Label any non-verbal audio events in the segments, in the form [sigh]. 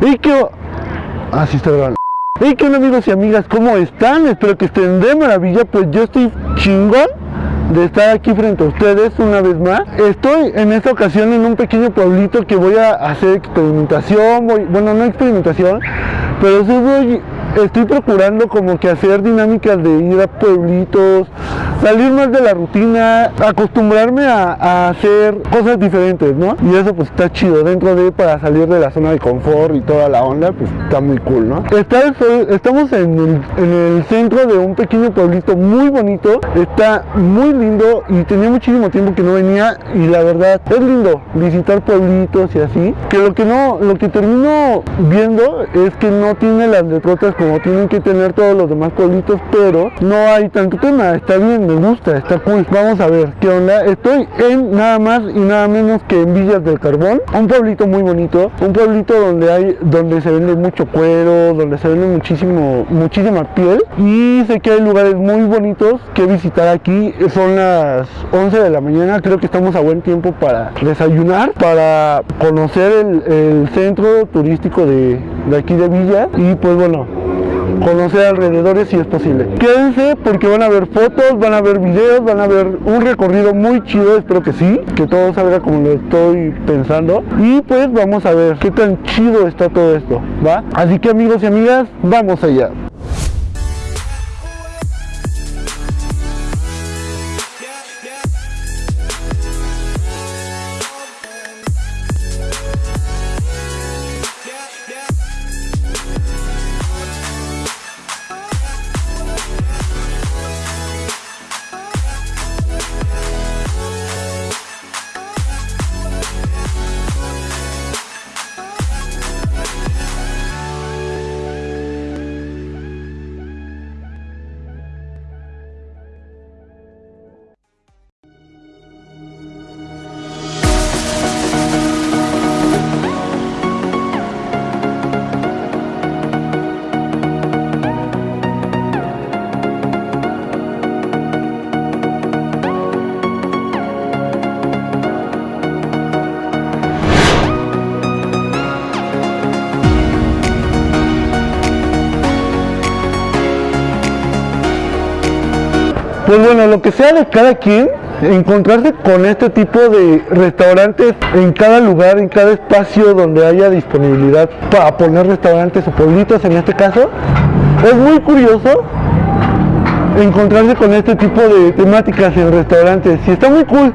Y que... Así está grabando. ¿qué onda amigos y amigas? ¿Cómo están? Espero que estén de maravilla, pues yo estoy chingón de estar aquí frente a ustedes una vez más. Estoy en esta ocasión en un pequeño pueblito que voy a hacer experimentación, voy, bueno no experimentación, pero sí voy, estoy procurando como que hacer dinámicas de ir a pueblitos, salir más de la rutina, acostumbrarme a, hacer cosas diferentes, ¿no? Y eso pues está chido, dentro de para salir de la zona de confort y toda la onda, pues está muy cool, ¿no? estamos en el, centro de un pequeño pueblito muy bonito, está muy lindo y tenía muchísimo tiempo que no venía y la verdad es lindo visitar pueblitos y así, que lo que no, lo que termino viendo es que no tiene las letrotas como tienen que tener todos los demás pueblitos, pero no hay tanto tema, está bien, me gusta, está cool. Vamos a ver qué onda. Estoy en nada más y nada menos que en Villas del Carbón, un pueblito muy bonito, un pueblito donde hay, donde se vende mucho cuero, donde se vende muchísimo, muchísima piel y sé que hay lugares muy bonitos que visitar aquí. Son las 11 de la mañana, creo que estamos a buen tiempo para desayunar, para conocer el, centro turístico de, de aquí de Villa y pues bueno, conocer alrededores si es posible. Quédense porque van a ver fotos, van a ver videos, van a ver un recorrido muy chido, espero que sí, que todo salga como lo estoy pensando. Y pues vamos a ver qué tan chido está todo esto, ¿va? Así que amigos y amigas, vamos allá. Pues bueno, lo que sea de cada quien, encontrarse con este tipo de restaurantes en cada lugar, en cada espacio donde haya disponibilidad para poner restaurantes o pueblitos en este caso, es muy curioso encontrarse con este tipo de temáticas en restaurantes y está muy cool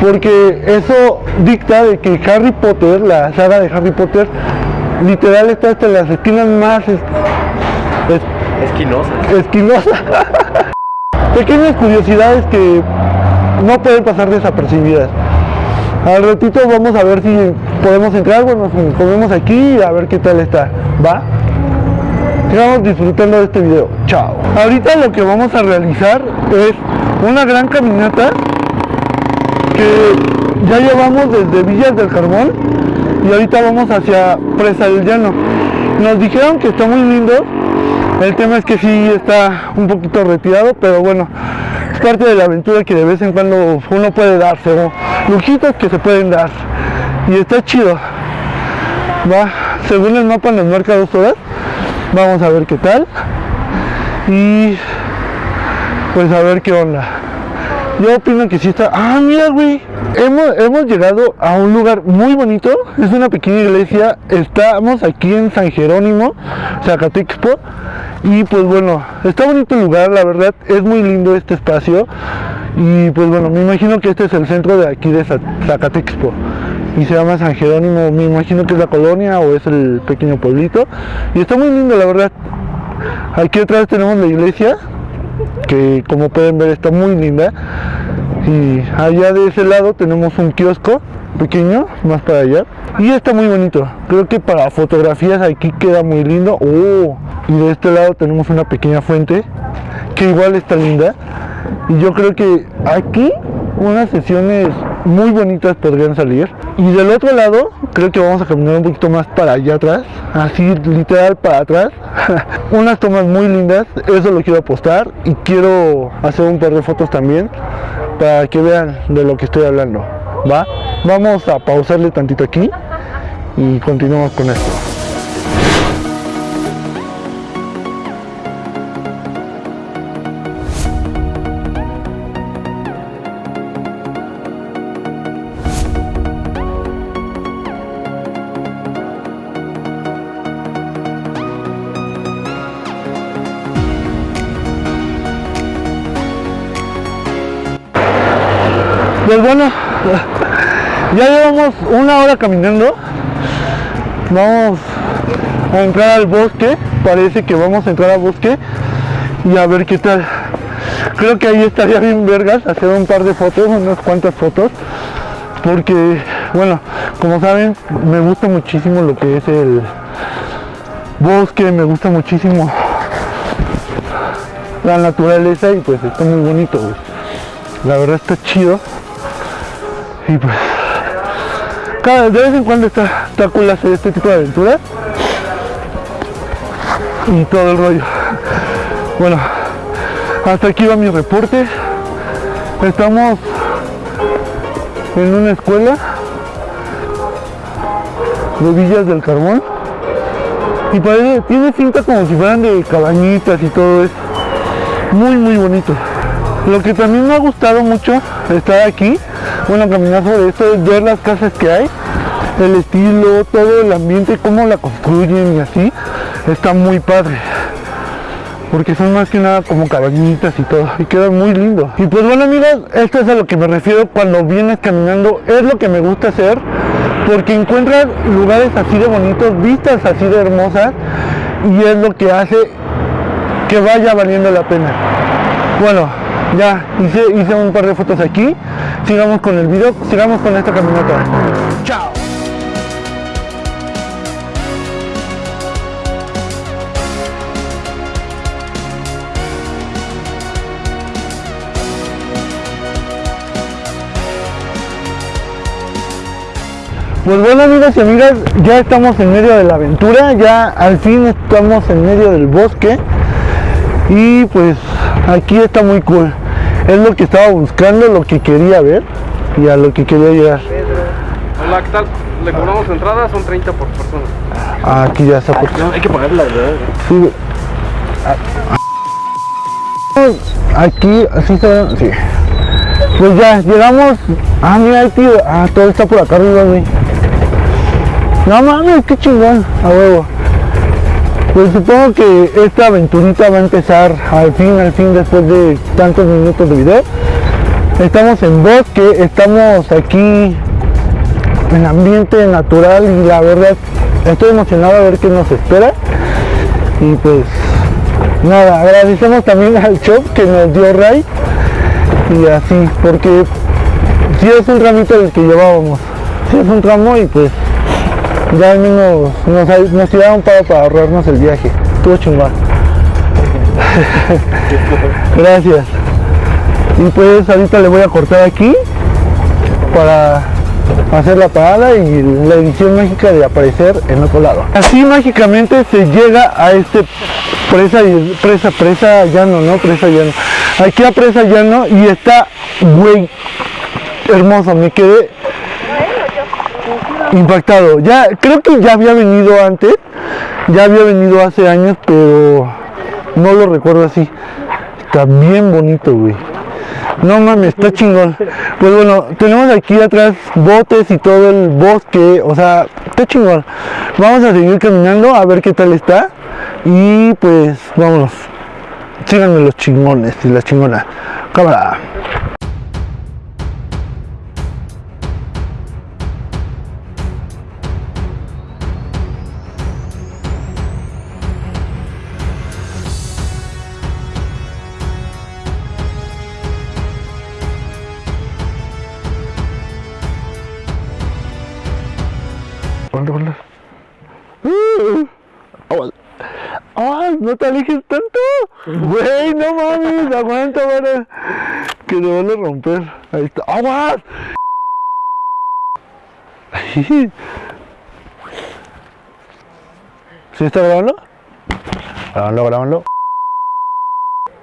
porque eso dicta de que Harry Potter, la saga de Harry Potter, literal está hasta en las esquinas más esquinosas. esquinosas [laughs] pequeñas curiosidades que no pueden pasar desapercibidas. Al ratito vamos a ver si podemos entrar, bueno, comemos aquí a ver qué tal está, ¿va? Sigamos disfrutando de este video, chao. Ahorita lo que vamos a realizar es una gran caminata que ya llevamos desde Villas del Carbón y ahorita vamos hacia Presa del Llano. Nos dijeron que está muy lindo, el tema es que sí está un poquito retirado, pero bueno, es parte de la aventura que de vez en cuando uno puede darse, o lujitos que se pueden dar. Y está chido. Va, según el mapa nos marca dos horas. Vamos a ver qué tal. Y pues a ver qué onda. Yo opino que sí está... Ah, mira, güey. Hemos, hemos llegado a un lugar muy bonito. Es una pequeña iglesia. Estamos aquí en San Jerónimo, Zacatexpo. Y pues bueno está bonito el lugar la verdad. Es muy lindo este espacio. Y pues bueno me imagino que este es el centro de aquí de Zacatexpo. Y se llama San Jerónimo. Me imagino que es la colonia o es el pequeño pueblito. Y está muy lindo la verdad. Aquí atrás tenemos la iglesia que como pueden ver está muy linda. Y allá de ese lado tenemos un kiosco pequeño más para allá. Y está muy bonito. Creo que para fotografías aquí queda muy lindo. Oh, y de este lado tenemos una pequeña fuente que igual está linda. Y yo creo que aquí unas sesiones muy bonitas podrían salir. Y del otro lado creo que vamos a caminar un poquito más para allá atrás así literal para atrás. [laughs] Unas tomas muy lindas eso lo quiero apostar y quiero hacer un par de fotos también para que vean de lo que estoy hablando. Va vamos a pausarle tantito aquí y continuamos con esto Ya llevamos una hora caminando. Vamos a entrar al bosque. Parece que vamos a entrar al bosque y a ver qué tal. Creo que ahí estaría bien vergas hacer un par de fotos, unas cuantas fotos. Porque, bueno, como saben, me gusta muchísimo lo que es el bosque, me gusta muchísimo la naturaleza y pues está muy bonito, La verdad está chido. Y pues cada de vez en cuando está, está cool hacer este tipo de aventuras. Y todo el rollo. Bueno hasta aquí va mi reporte. Estamos en una escuela de Villas del Carbón y parece, tiene cinta como si fueran de cabañitas y todo eso. Muy muy bonito. Lo que también me ha gustado mucho estar aquí bueno caminar sobre esto es ver las casas que hay el estilo todo el ambiente cómo la construyen y así está muy padre. Porque son más que nada como cabañitas y todo y queda muy lindo. Y pues bueno amigos esto es a lo que me refiero cuando vienes caminando es lo que me gusta hacer porque encuentras lugares así de bonitos vistas así de hermosas y es lo que hace que vaya valiendo la pena. Bueno ya hice, un par de fotos aquí. Sigamos con el video sigamos con esta caminata. Chao. Pues bueno amigos y amigas, ya estamos en medio de la aventura, ya al fin estamos en medio del bosque. Y pues aquí está muy cool. Es lo que estaba buscando, lo que quería ver y a lo que quería llegar. Hola, ¿qué tal? Le cobramos entrada, son 30 por persona. Ah, aquí ya está. hay que pagarla, ¿verdad? Sí. Aquí, así está. Sí. Pues ya, llegamos. Ah, mira, tío. Ah, todo está por acá arriba, güey. No mames, qué chingón, a huevo. Pues supongo que esta aventurita va a empezar al fin, al fin, después de tantos minutos de video. Estamos en bosque, estamos aquí en ambiente natural y la verdad estoy emocionado a ver qué nos espera. Y pues nada, agradecemos también al shop que nos dio Ray y así, porque si es un ramito el que llevábamos, si es un tramo y pues ya menos nos, nos tiraron para, para ahorrarnos el viaje. Estuvo chingón. [laughs] Gracias. Y pues ahorita le voy a cortar aquí para hacer la parada y la edición mágica de aparecer en otro lado. Así mágicamente se llega a este presa, presa, presa llano, ¿no? Presa llano. Aquí a presa llano y está, güey, hermoso. Me quedé impactado. Ya, creo que ya había venido antes, ya había venido hace años, pero no lo recuerdo así. Está bien bonito, güey. No mames, está chingón. Pues bueno, tenemos aquí atrás botes y todo el bosque, o sea, está chingón. Vamos a seguir caminando a ver qué tal está. Y pues vámonos. Síganme los chingones y la chingona. Cámara. ¡Ay, no te alejes tanto! Güey, no mames, aguanta, para que te van a romper. Ahí está. ¡Aguas! [laughs] ¿Sí está grabando? Grabando, grabando.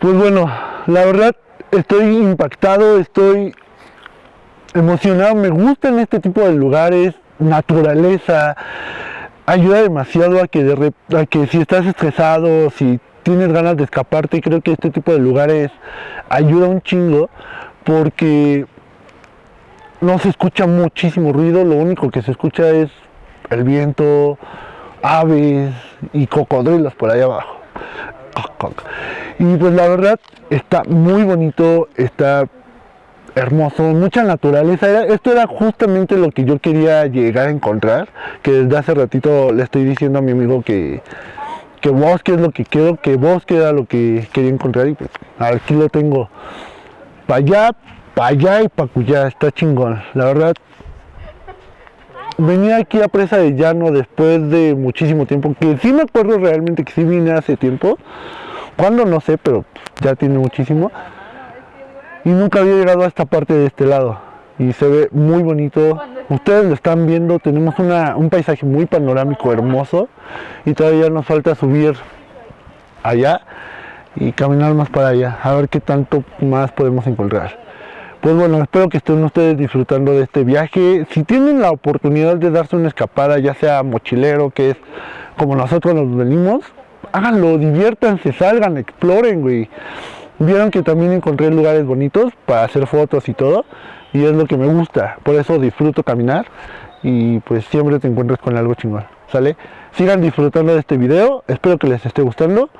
Pues bueno, la verdad estoy impactado, estoy emocionado, me gustan este tipo de lugares, naturaleza, ayuda demasiado a que, si estás estresado, si tienes ganas de escaparte, creo que este tipo de lugares ayuda un chingo porque no se escucha muchísimo ruido, lo único que se escucha es el viento, aves y cocodrilos por ahí abajo. Y pues la verdad está muy bonito, está hermoso, mucha naturaleza. Esto era justamente lo que yo quería llegar a encontrar, que desde hace ratito le estoy diciendo a mi amigo que, que bosque es lo que quiero, que bosque era lo que quería encontrar y pues aquí lo tengo. Para allá, para allá y para allá, está chingón. La verdad, venía aquí a Presa de Llano después de muchísimo tiempo, que sí me acuerdo realmente que sí vine hace tiempo. Cuándo no sé, pero ya tiene muchísimo y nunca había llegado a esta parte de este lado. Y se ve muy bonito. Ustedes lo están viendo tenemos una- un paisaje muy panorámico hermoso. Y todavía nos falta subir allá y caminar más para allá a ver qué tanto más podemos encontrar. Pues bueno espero que estén ustedes disfrutando de este viaje. Si tienen la oportunidad de darse una escapada ya sea mochilero que es como nosotros nos venimos háganlo diviértanse salgan exploren güey Vieron que también encontré lugares bonitos para hacer fotos y todo. Y es lo que me gusta. Por eso disfruto caminar. Y pues siempre te encuentras con algo chingón. ¿Sale? Sigan disfrutando de este video. Espero que les esté gustando.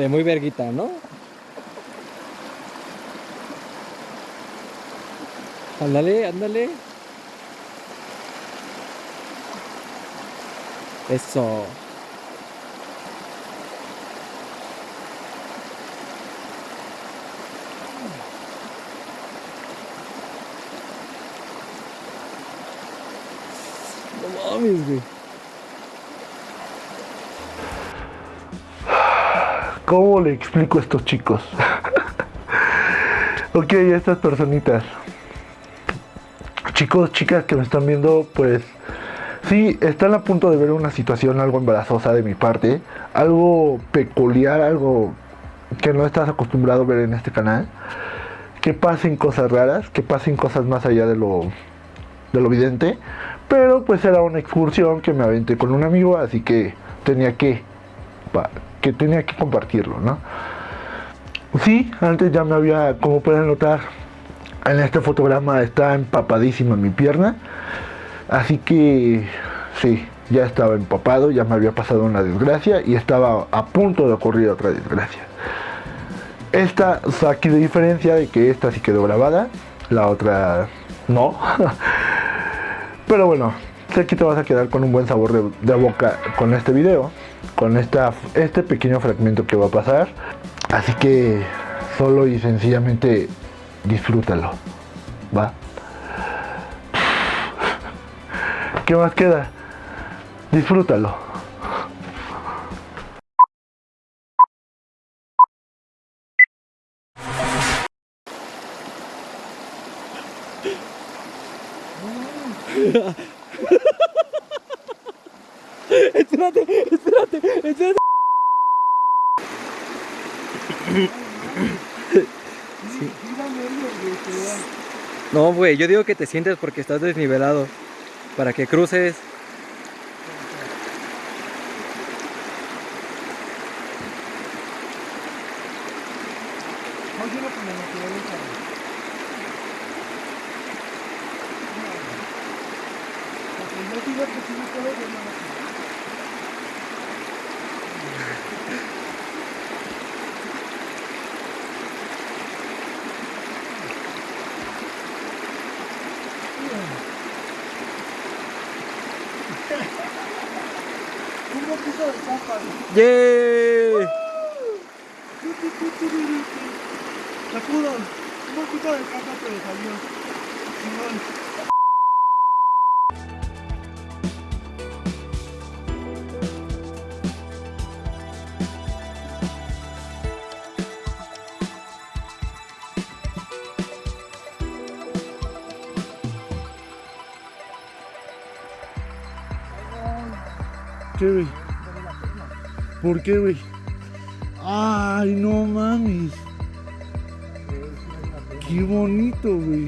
Vale, muy verguita, ¿no? Ándale, ándale. Eso. No mames, güey. ¿Cómo le explico a estos chicos? [laughs] ok, a estas personitas. Chicos, chicas que me están viendo, pues sí, están a punto de ver una situación algo embarazosa de mi parte, algo peculiar, algo que no estás acostumbrado a ver en este canal. Que pasen cosas raras, que pasen cosas más allá de lo, de lo evidente. Pero pues era una excursión que me aventé con un amigo, así que tenía que que tenía que compartirlo, ¿no? Sí, antes ya me había, como pueden notar, en este fotograma está empapadísima mi pierna, así que sí, ya estaba empapado, ya me había pasado una desgracia y estaba a punto de ocurrir otra desgracia. Esta o aquí de diferencia de que esta sí quedó grabada, la otra no. [laughs] Pero bueno, sé que te vas a quedar con un buen sabor de, de boca con este video, con esta, este pequeño fragmento que va a pasar. Así que solo y sencillamente disfrútalo. ¿Va? ¿Qué más queda? Disfrútalo. No, güey, yo digo que te sientes porque estás desnivelado. Para que cruces. Un poquito de papa, ¡Yay! Se pudo. Un poquito de papa, pero salió. Chingón. ¿Qué, güey? ¿Por qué, güey? Ay, no mames. Qué bonito, güey.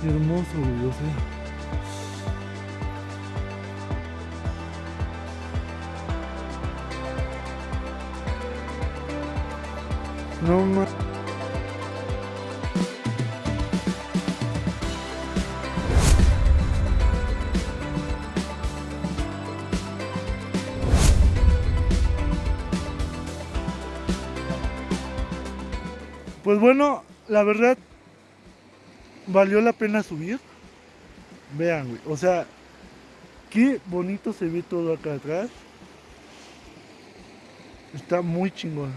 Qué hermoso, güey, yo sé. No mames. Pues bueno, la verdad valió la pena subir. Vean, güey. O sea, qué bonito se ve todo acá atrás. Está muy chingón.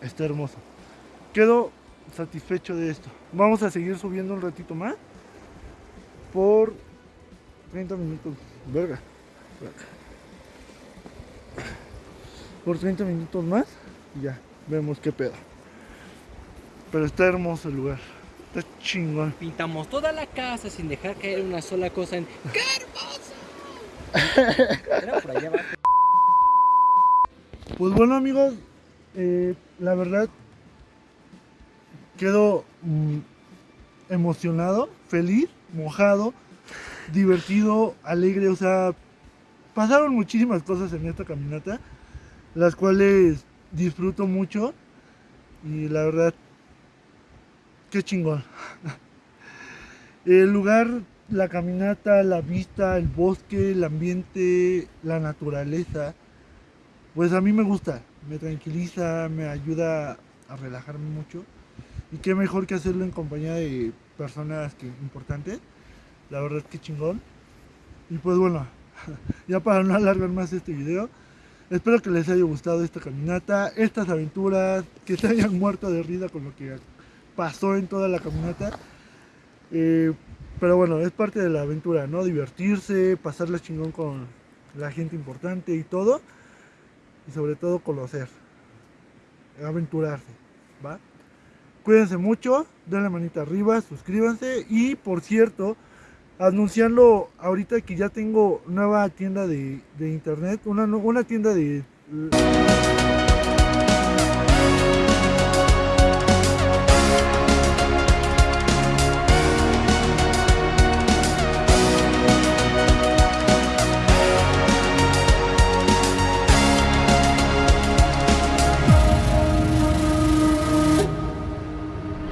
Está hermoso. Quedo satisfecho de esto. Vamos a seguir subiendo un ratito más. Por 30 minutos. Verga. Por 30 minutos más. Y ya. Vemos qué pedo. Pero está hermoso el lugar. Está chingón. Pintamos toda la casa sin dejar caer una sola cosa en... ¡Qué hermoso! Era por allá abajo. Pues bueno amigos, eh, la verdad quedo mm, emocionado, feliz, mojado, divertido, alegre, o sea, pasaron muchísimas cosas en esta caminata, las cuales disfruto mucho y la verdad, qué chingón. [laughs] El lugar, la caminata, la vista, el bosque, el ambiente, la naturaleza, pues a mí me gusta, me tranquiliza, me ayuda a relajarme mucho. Y qué mejor que hacerlo en compañía de personas importantes. La verdad que chingón. Y pues bueno, [laughs] ya para no alargar más este video, espero que les haya gustado esta caminata, estas aventuras, que se hayan muerto de risa con lo que pasó en toda la caminata. Eh, pero bueno, es parte de la aventura, ¿no? Divertirse, pasarla chingón con la gente importante y todo y sobre todo conocer, aventurarse, ¿va? Cuídense mucho, denle manita arriba, suscríbanse y por cierto, anunciarlo ahorita que ya tengo nueva tienda de, de internet, una, una tienda de